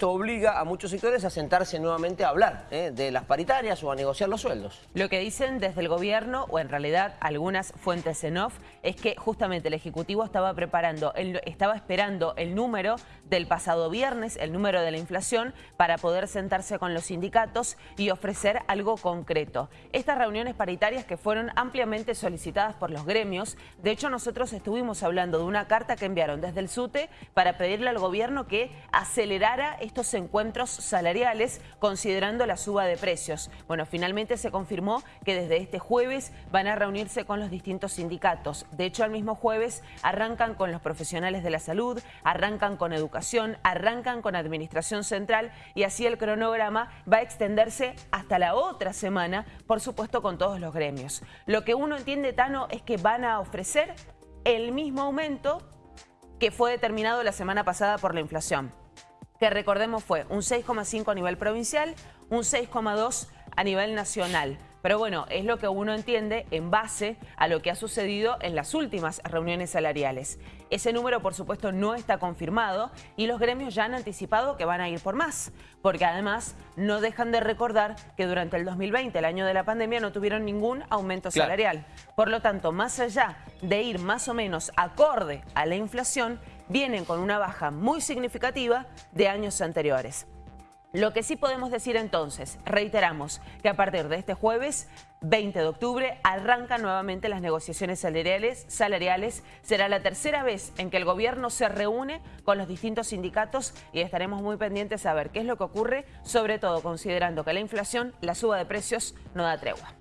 Esto obliga a muchos sectores a sentarse nuevamente a hablar ¿eh? de las paritarias o a negociar los sueldos. Lo que dicen desde el gobierno, o en realidad algunas fuentes en off, es que justamente el Ejecutivo estaba preparando, estaba esperando el número del pasado viernes, el número de la inflación, para poder sentarse con los sindicatos y ofrecer algo concreto. Estas reuniones paritarias que fueron ampliamente solicitadas por los gremios, de hecho nosotros estuvimos hablando de una carta que enviaron desde el SUTE para pedirle al gobierno que acelerara estos encuentros salariales considerando la suba de precios. Bueno, finalmente se confirmó que desde este jueves van a reunirse con los distintos sindicatos. De hecho, al mismo jueves arrancan con los profesionales de la salud, arrancan con educación, arrancan con administración central y así el cronograma va a extenderse hasta la otra semana, por supuesto con todos los gremios. Lo que uno entiende, Tano, es que van a ofrecer el mismo aumento que fue determinado la semana pasada por la inflación que recordemos fue un 6,5 a nivel provincial, un 6,2 a nivel nacional. Pero bueno, es lo que uno entiende en base a lo que ha sucedido en las últimas reuniones salariales. Ese número, por supuesto, no está confirmado y los gremios ya han anticipado que van a ir por más, porque además no dejan de recordar que durante el 2020, el año de la pandemia, no tuvieron ningún aumento salarial. Por lo tanto, más allá de ir más o menos acorde a la inflación, vienen con una baja muy significativa de años anteriores. Lo que sí podemos decir entonces, reiteramos, que a partir de este jueves 20 de octubre arrancan nuevamente las negociaciones salariales, salariales. Será la tercera vez en que el gobierno se reúne con los distintos sindicatos y estaremos muy pendientes a ver qué es lo que ocurre, sobre todo considerando que la inflación, la suba de precios, no da tregua.